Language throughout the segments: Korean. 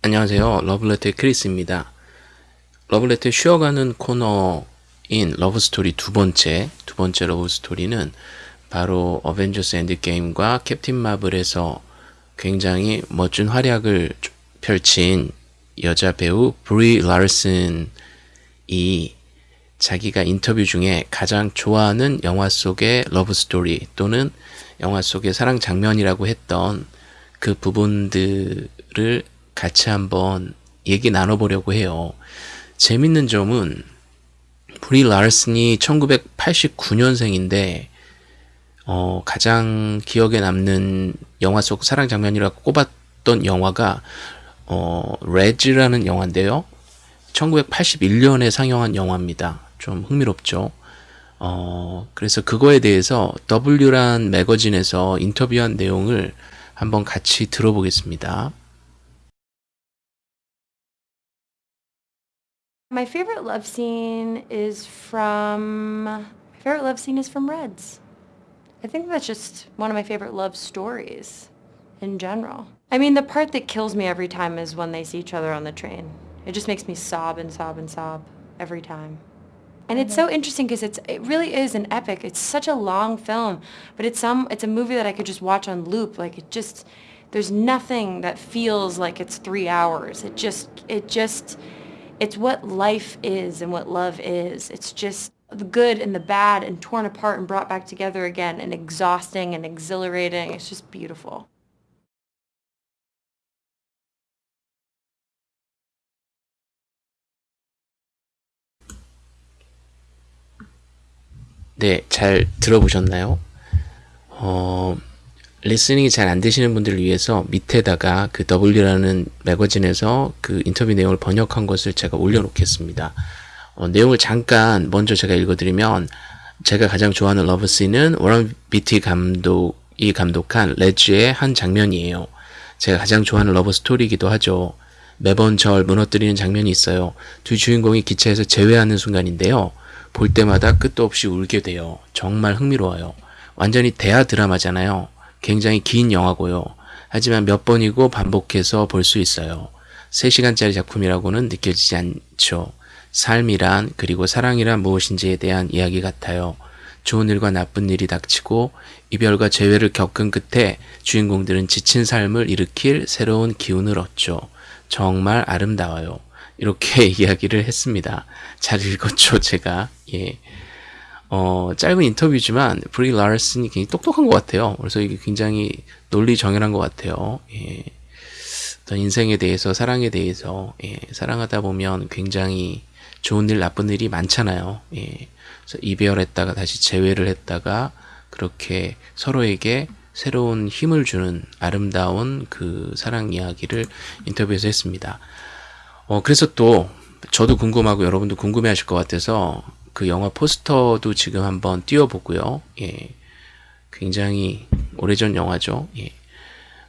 안녕하세요. 러브레터의 크리스입니다. 러브레터의 쉬어가는 코너인 love story 두 번째, 두 번째 love story는 바로 어벤져스 엔드게임과 캡틴 마블에서 굉장히 멋진 활약을 펼친 여자 배우 브리 라슨이 자기가 인터뷰 중에 가장 좋아하는 영화 속의 love story 또는 영화 속의 사랑 장면이라고 했던 그 부분들을 같이 한번 얘기 나눠보려고 해요. 재밌는 점은 브리 라슨이 1989년생인데 어, 가장 기억에 남는 영화 속 사랑 장면이라고 꼽았던 영화가 어, 레즈라는 영화인데요. 1981년에 상영한 영화입니다. 좀 흥미롭죠. 어, 그래서 그거에 대해서 W란 매거진에서 인터뷰한 내용을 한번 같이 들어보겠습니다. My favorite love scene is from my favorite love scene is from Reds. I think that's just one of my favorite love stories in general. I mean, the part that kills me every time is when they see each other on the train. It just makes me sob and sob and sob every time. And it's so interesting because it's it really is an epic. It's such a long film, but it's some it's a movie that I could just watch on loop. Like it just there's nothing that feels like it's 3 hours. It just it just it's what life is and what love is. It's just the good and the bad and torn apart and brought back together again and exhausting and exhilarating. It's just beautiful. 네, 잘 들어보셨나요? 어, listening이 잘 안 되시는 분들을 위해서 밑에다가 그 W라는 매거진에서 그 인터뷰 내용을 번역한 것을 제가 올려놓겠습니다. 어, 내용을 잠깐 먼저 제가 읽어드리면 제가 가장 좋아하는 러브씬은 워런 비티 감독이 감독한 Reds의 한 장면이에요. 제가 가장 좋아하는 love story이기도 하죠. 매번 절 무너뜨리는 장면이 있어요. 두 주인공이 기차에서 제외하는 순간인데요. 볼 때마다 끝도 없이 울게 돼요. 정말 흥미로워요. 완전히 대하 드라마잖아요. 굉장히 긴 영화고요. 하지만 몇 번이고 반복해서 볼 수 있어요. 3시간짜리 작품이라고는 느껴지지 않죠. 삶이란 그리고 사랑이란 무엇인지에 대한 이야기 같아요. 좋은 일과 나쁜 일이 닥치고 이별과 재회를 겪은 끝에 주인공들은 지친 삶을 일으킬 새로운 기운을 얻죠. 정말 아름다워요. 이렇게 이야기를 했습니다. 잘 읽었죠, 제가. 예. 어, 짧은 인터뷰지만 브리 라슨이 굉장히 똑똑한 것 같아요. 그래서 이게 굉장히 논리 정연한 것 같아요. 예. 어떤 인생에 대해서 사랑에 대해서 예. 사랑하다 보면 굉장히 좋은 일 나쁜 일이 많잖아요. 예. 그래서 이별했다가 다시 재회를 했다가 그렇게 서로에게 새로운 힘을 주는 아름다운 그 사랑 이야기를 인터뷰에서 했습니다. 어, 그래서 또 저도 궁금하고 여러분도 궁금해 하실 것 같아서 그 영화 포스터도 지금 한번 띄워보고요. 예. 굉장히 오래전 영화죠. 예.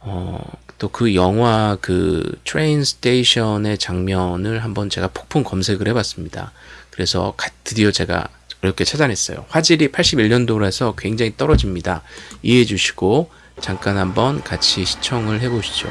어, 또 그 영화 그 train station의 장면을 한번 제가 폭풍 검색을 해봤습니다. 그래서 드디어 제가 어렵게 찾아냈어요. 화질이 81년도라서 굉장히 떨어집니다. 이해해 주시고 잠깐 한번 같이 시청을 해보시죠.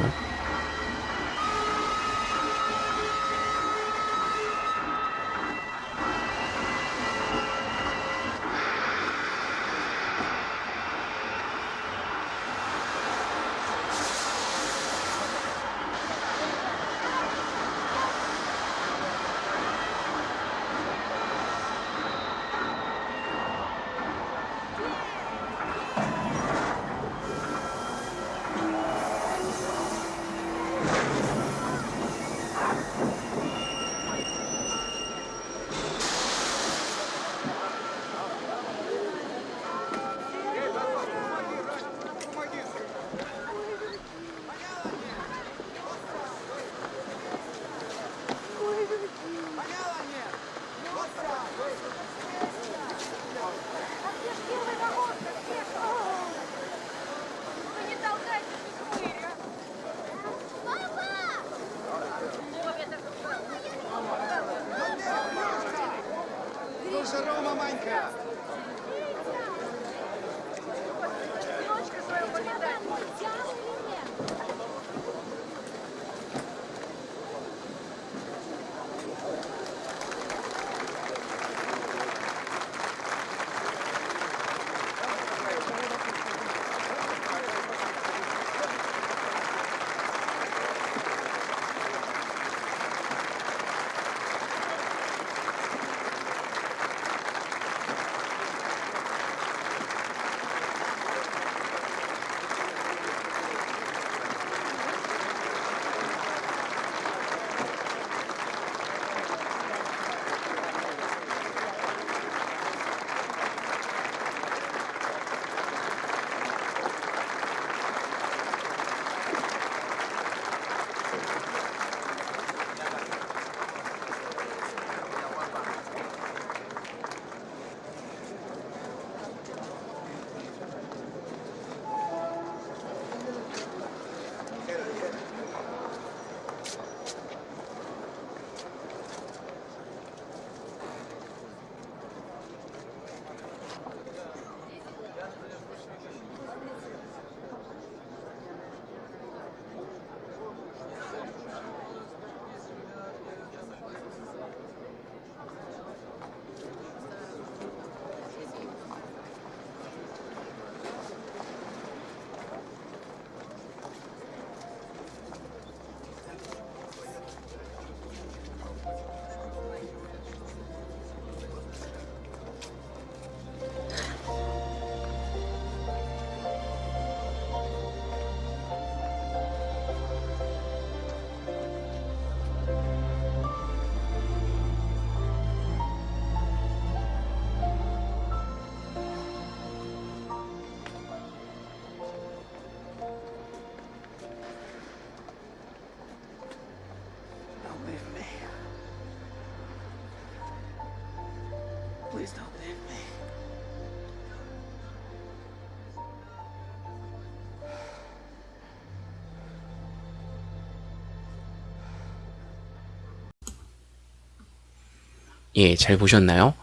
예, 잘 보셨나요?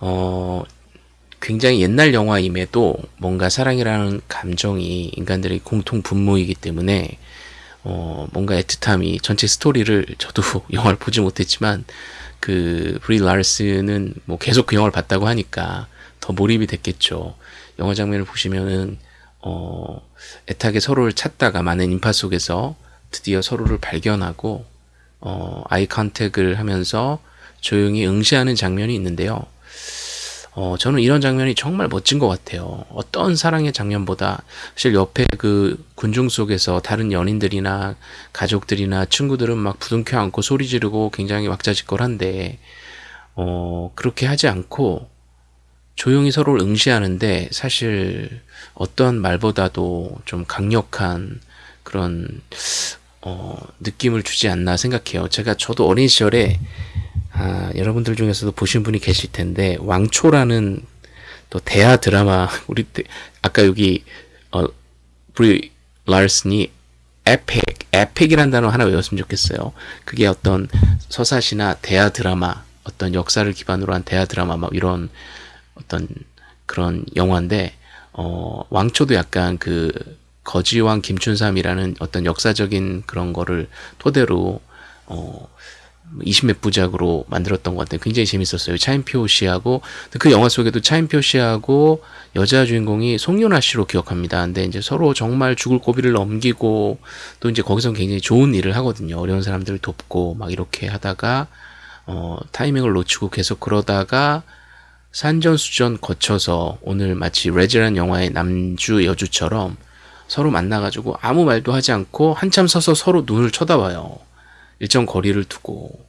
어, 굉장히 옛날 영화임에도 뭔가 사랑이라는 감정이 인간들의 공통 분모이기 때문에 어, 뭔가 애틋함이 전체 스토리를 저도 영화를 보지 못했지만 그 브리 라르스는 뭐 계속 그 영화를 봤다고 하니까 더 몰입이 됐겠죠. 영화 장면을 보시면은 어, 애타게 서로를 찾다가 많은 인파 속에서 드디어 서로를 발견하고 어, 아이 컨택을 하면서 조용히 응시하는 장면이 있는데요. 어, 저는 이런 장면이 정말 멋진 것 같아요. 어떤 사랑의 장면보다 사실 옆에 그 군중 속에서 다른 연인들이나 가족들이나 친구들은 막 부둥켜 안고 소리 지르고 굉장히 왁자지껄한데 어, 그렇게 하지 않고 조용히 서로를 응시하는데 사실 어떤 말보다도 좀 강력한 그런 어, 느낌을 주지 않나 생각해요. 제가 저도 어린 시절에 아, 여러분들 중에서도 보신 분이 계실 텐데 왕초라는 또 대하 드라마 우리 때, 아까 여기 어 브리 라슨이 epic epic이라는 단어 하나 외웠으면 좋겠어요. 그게 어떤 서사시나 대하 드라마 어떤 역사를 기반으로 한 대하 드라마 막 이런 어떤 그런 영화인데 어 왕초도 약간 그 거지왕 김춘삼이라는 어떤 역사적인 그런 거를 토대로 어 20몇 부작으로 만들었던 것 같아요. 굉장히 재밌었어요. 차인표 씨하고 그 영화 속에도 차인표 씨하고 여자 주인공이 송윤아 씨로 기억합니다. 근데 이제 서로 정말 죽을 고비를 넘기고 또 이제 거기서 굉장히 좋은 일을 하거든요. 어려운 사람들을 돕고 막 이렇게 하다가 어 타이밍을 놓치고 계속 그러다가 산전수전 거쳐서 오늘 마치 레지라는 영화의 남주 여주처럼 서로 만나가지고 아무 말도 하지 않고 한참 서서 서로 눈을 쳐다봐요. 일정 거리를 두고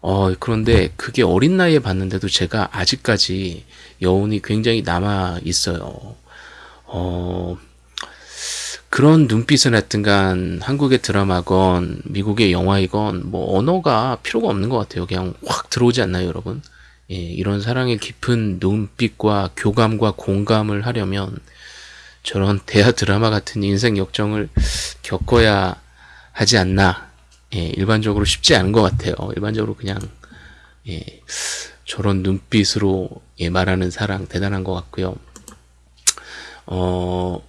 어 그런데 그게 어린 나이에 봤는데도 제가 아직까지 여운이 굉장히 남아 있어요. 어 그런 눈빛은 하여튼간 한국의 드라마건 미국의 영화이건 뭐 언어가 필요가 없는 것 같아요. 그냥 확 들어오지 않나요, 여러분? 예, 이런 사랑의 깊은 눈빛과 교감과 공감을 하려면 저런 대하 드라마 같은 인생 역정을 겪어야 하지 않나 예, 일반적으로 쉽지 않은 것 같아요. 일반적으로 그냥 예, 저런 눈빛으로 예, 말하는 사랑 대단한 것 같고요. 어,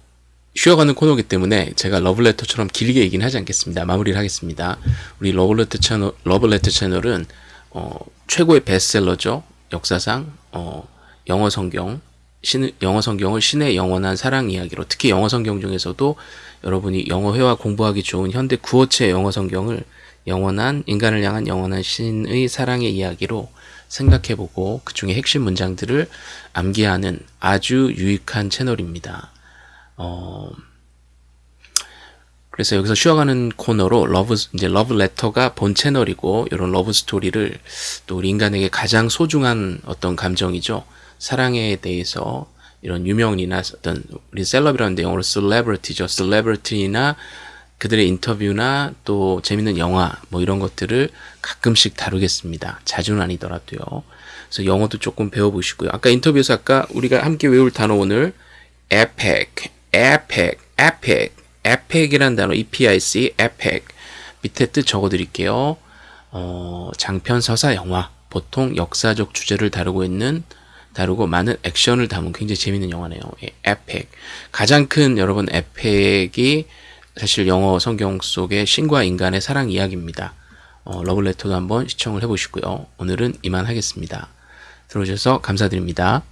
쉬어가는 코너기 때문에 제가 러블레터처럼 길게 얘기는 하지 않겠습니다. 마무리를 하겠습니다. 우리 러블레터 채널, 러블레터 채널은 어, 최고의 베스트셀러죠. 역사상 어, 영어 성경 신, 영어 성경을 신의 영원한 사랑 이야기로 특히 영어 성경 중에서도 여러분이 영어 회화 공부하기 좋은 현대 구어체 영어 성경을 영원한 인간을 향한 영원한 신의 사랑의 이야기로 생각해보고 그 중에 핵심 문장들을 암기하는 아주 유익한 채널입니다. 어, 그래서 여기서 쉬어가는 코너로 love 이제 러브 레터가 본 채널이고 이런 love story를 또 우리 인간에게 가장 소중한 어떤 감정이죠. 사랑에 대해서 이런 유명인이나 어떤 우리 celeb이라는데 영어로 celebrity죠. celebrity나 그들의 인터뷰나 또 재밌는 영화 뭐 이런 것들을 가끔씩 다루겠습니다. 자주는 아니더라도요. 그래서 영어도 조금 배워보시고요. 아까 인터뷰에서 아까 우리가 함께 외울 단어 오늘 epic, epic, epic, epic이라는 단어 epic, epic 밑에 뜻 적어드릴게요. 어, 장편 서사 영화 보통 역사적 주제를 다루고 있는 다루고 많은 액션을 담은 굉장히 재밌는 영화네요. 예, epic. 가장 큰 여러분 epic이 사실 영어 성경 속의 신과 인간의 사랑 이야기입니다. 어, 러브레터도 한번 시청을 해보시고요. 오늘은 이만 하겠습니다. 들어주셔서 감사드립니다.